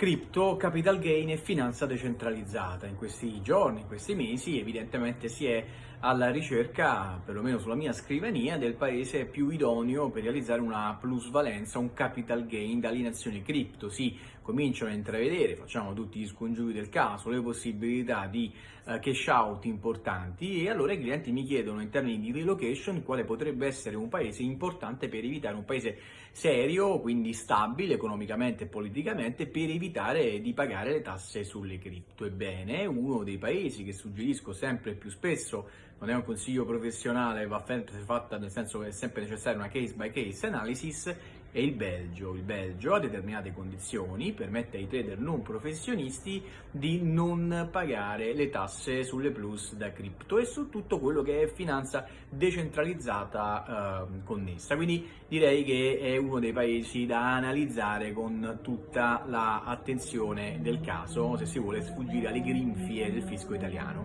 Crypto, capital gain e finanza decentralizzata. In questi giorni, in questi mesi, evidentemente si è alla ricerca, perlomeno sulla mia scrivania, del paese più idoneo per realizzare una plusvalenza, un capital gain dalle nazioni cripto. Si cominciano a intravedere, facciamo tutti gli scongiuri del caso, le possibilità di uh, cash out importanti e allora i clienti mi chiedono in termini di relocation quale potrebbe essere un paese importante per evitare un paese serio, quindi stabile economicamente e politicamente, per evitare di pagare le tasse sulle cripto. Ebbene, uno dei paesi che suggerisco sempre più spesso, non è un consiglio professionale, va fatta nel senso che è sempre necessaria una case by case analysis, è il Belgio. Il Belgio a determinate condizioni permette ai trader non professionisti di non pagare le tasse sulle plus da cripto e su tutto quello che è finanza decentralizzata eh, connessa. Quindi direi che è uno dei paesi da analizzare con tutta l'attenzione del caso se si vuole sfuggire alle grinfie del fisco italiano.